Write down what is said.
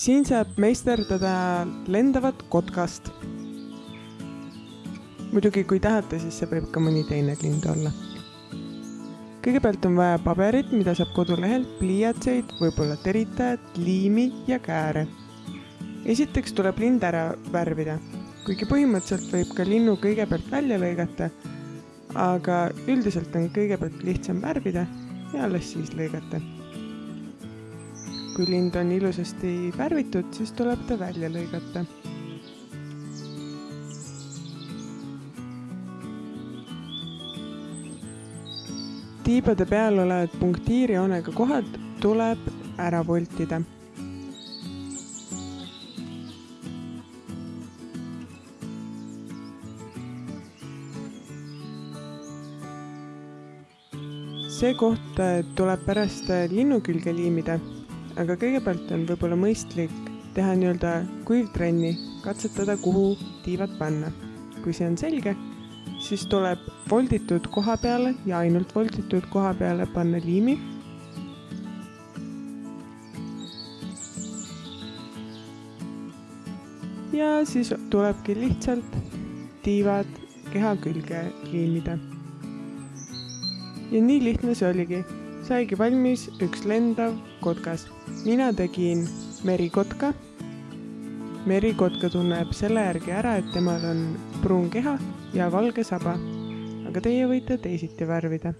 siin saab meisterdada lendavat kotkast. muidugi, kui tahate, siis see võib ka mõni teine lind olla. kõigepealt on vaja paberit, mida saab kodulehelt, pliiatseid, võib-olla teritajat, liimi ja kääre. esiteks tuleb lind ära värvida, kuigi põhimõtteliselt võib ka linnu kõigepealt välja lõigata, aga üldiselt on kõigepealt lihtsam värvida ja alles siis lõigata kui lind on ilusasti värvitud, siis tuleb ta välja lõigata. tiibade peal olevad punktiirjoonega kohad tuleb ära voltida see koht tuleb pärast linnu külge liimida aga kõigepealt on võib-olla mõistlik teha nii-öelda kuivtrenni, katsetada, kuhu tiivad panna. kui see on selge, siis tuleb volditud koha peale ja ainult volditud koha peale panna liimi. ja siis tulebki lihtsalt tiivad keha külge liimida. ja nii lihtne see oligi saigi valmis üks lendav kotkas. mina tegin merikotka. merikotka tunneb selle järgi ära, et temal on pruun keha ja valge saba. aga teie võite teisiti värvida